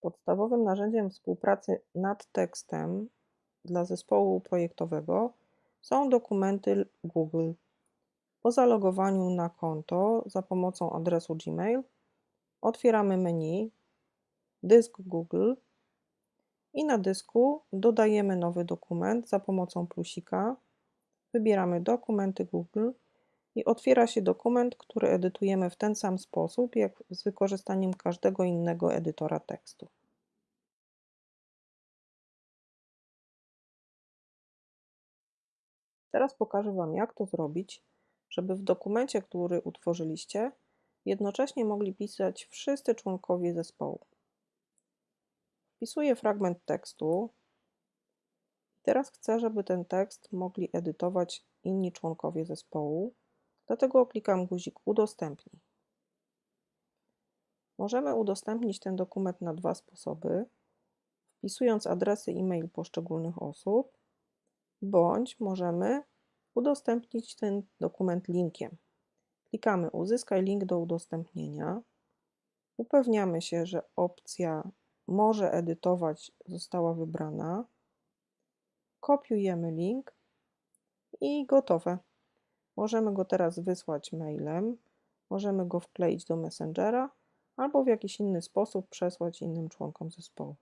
Podstawowym narzędziem współpracy nad tekstem dla zespołu projektowego są dokumenty Google. Po zalogowaniu na konto za pomocą adresu Gmail otwieramy menu Dysk Google i na dysku dodajemy nowy dokument za pomocą plusika. Wybieramy Dokumenty Google i otwiera się dokument, który edytujemy w ten sam sposób, jak z wykorzystaniem każdego innego edytora tekstu. Teraz pokażę Wam, jak to zrobić, żeby w dokumencie, który utworzyliście, jednocześnie mogli pisać wszyscy członkowie zespołu. Wpisuję fragment tekstu. Teraz chcę, żeby ten tekst mogli edytować inni członkowie zespołu, dlatego klikam guzik Udostępnij. Możemy udostępnić ten dokument na dwa sposoby, wpisując adresy e-mail poszczególnych osób, bądź możemy udostępnić ten dokument linkiem. Klikamy Uzyskaj link do udostępnienia. Upewniamy się, że opcja Może edytować została wybrana. Kopiujemy link i gotowe. Możemy go teraz wysłać mailem, możemy go wkleić do Messengera albo w jakiś inny sposób przesłać innym członkom zespołu.